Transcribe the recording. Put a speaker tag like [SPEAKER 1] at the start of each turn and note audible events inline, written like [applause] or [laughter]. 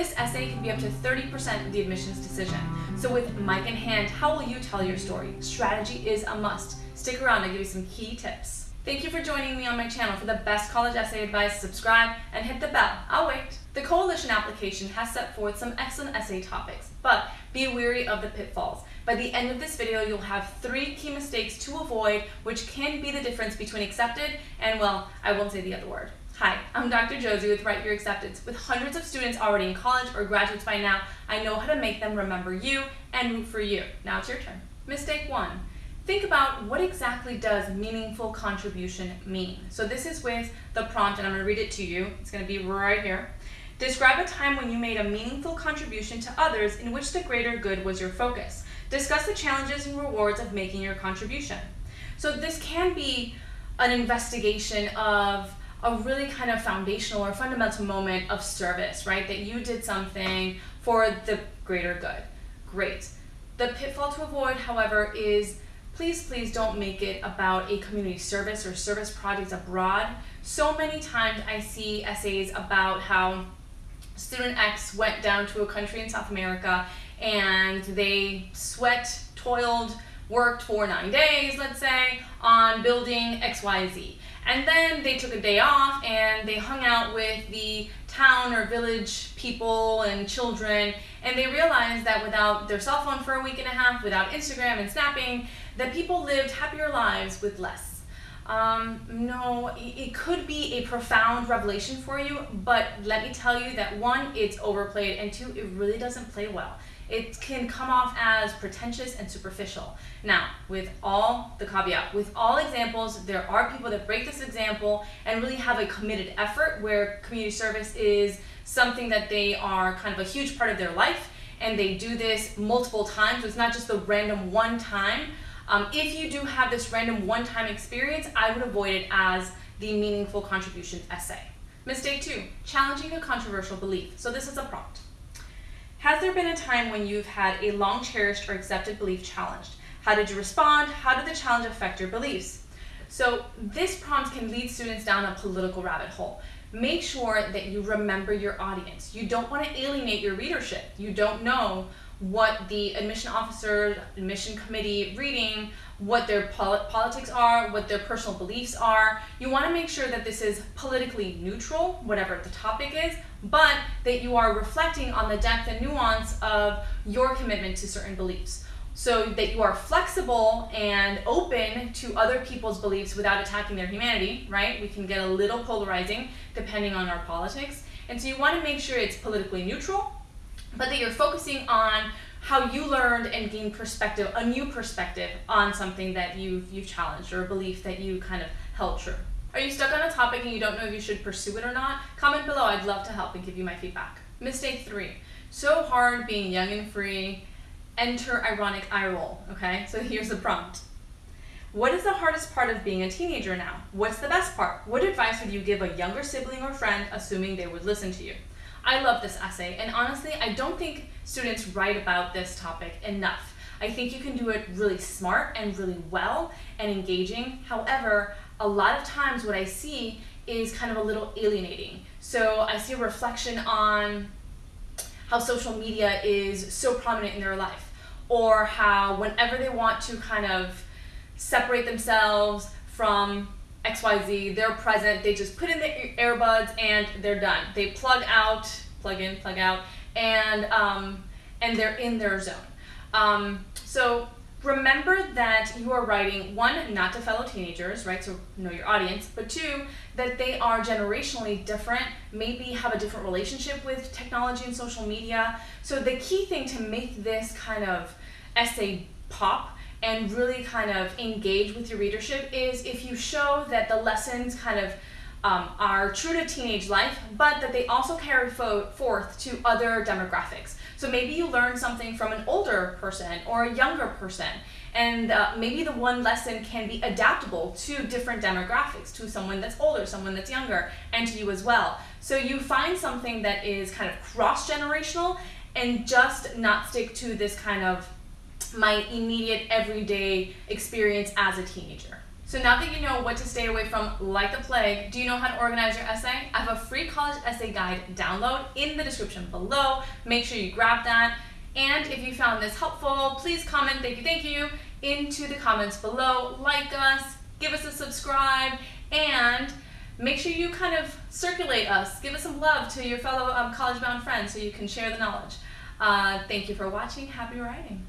[SPEAKER 1] This essay can be up to 30% of the admissions decision. So with mic in hand, how will you tell your story? Strategy is a must. Stick around, I'll give you some key tips. Thank you for joining me on my channel. For the best college essay advice, subscribe and hit the bell. I'll wait. The Coalition application has set forth some excellent essay topics, but be wary of the pitfalls. By the end of this video, you'll have three key mistakes to avoid, which can be the difference between accepted and, well, I won't say the other word. Hi, I'm Dr. Josie with Write Your Acceptance. With hundreds of students already in college or graduates by now, I know how to make them remember you and root for you. Now it's your turn. Mistake one. Think about what exactly does meaningful contribution mean. So this is with the prompt and I'm going to read it to you. It's going to be right here. Describe a time when you made a meaningful contribution to others in which the greater good was your focus. Discuss the challenges and rewards of making your contribution. So this can be an investigation of a really kind of foundational or fundamental moment of service, right? That you did something for the greater good. Great. The pitfall to avoid, however, is please, please don't make it about a community service or service projects abroad. So many times I see essays about how student X went down to a country in South America and they sweat, toiled, worked for nine days, let's say, on building XYZ. And then they took a day off and they hung out with the town or village people and children and they realized that without their cell phone for a week and a half, without Instagram and snapping, that people lived happier lives with less. Um, no, it could be a profound revelation for you, but let me tell you that one, it's overplayed, and two, it really doesn't play well it can come off as pretentious and superficial. Now, with all the caveat, with all examples, there are people that break this example and really have a committed effort where community service is something that they are kind of a huge part of their life and they do this multiple times. So it's not just the random one time. Um, if you do have this random one-time experience, I would avoid it as the meaningful contribution essay. Mistake two, challenging a controversial belief. So this is a prompt. Has there been a time when you've had a long cherished or accepted belief challenged? How did you respond? How did the challenge affect your beliefs? So this prompt can lead students down a political rabbit hole. Make sure that you remember your audience. You don't want to alienate your readership. You don't know what the admission officer, admission committee reading, what their pol politics are, what their personal beliefs are. You want to make sure that this is politically neutral, whatever the topic is, but that you are reflecting on the depth and nuance of your commitment to certain beliefs. So that you are flexible and open to other people's beliefs without attacking their humanity, right? We can get a little polarizing depending on our politics. And so you want to make sure it's politically neutral, but that you're focusing on how you learned and gained perspective, a new perspective on something that you've, you've challenged or a belief that you kind of held true. Are you stuck on a topic and you don't know if you should pursue it or not? Comment below, I'd love to help and give you my feedback. Mistake three, so hard being young and free, enter ironic eye roll, okay? So [laughs] here's the prompt. What is the hardest part of being a teenager now? What's the best part? What advice would you give a younger sibling or friend assuming they would listen to you? I love this essay, and honestly, I don't think students write about this topic enough. I think you can do it really smart and really well and engaging. However, a lot of times what I see is kind of a little alienating. So I see a reflection on how social media is so prominent in their life or how whenever they want to kind of separate themselves from XYZ, they're present, they just put in the earbuds and they're done. They plug out, plug in, plug out, and, um, and they're in their zone. Um, so remember that you are writing, one, not to fellow teenagers, right, so know your audience, but two, that they are generationally different, maybe have a different relationship with technology and social media. So the key thing to make this kind of essay pop and really kind of engage with your readership is if you show that the lessons kind of um, are true to teenage life, but that they also carry fo forth to other demographics. So maybe you learn something from an older person or a younger person, and uh, maybe the one lesson can be adaptable to different demographics, to someone that's older, someone that's younger, and to you as well. So you find something that is kind of cross-generational and just not stick to this kind of my immediate everyday experience as a teenager. So now that you know what to stay away from like the plague, do you know how to organize your essay? I have a free college essay guide download in the description below. Make sure you grab that. And if you found this helpful, please comment, thank you, thank you, into the comments below. Like us, give us a subscribe, and make sure you kind of circulate us. Give us some love to your fellow um, college bound friends so you can share the knowledge. Uh, thank you for watching. Happy writing.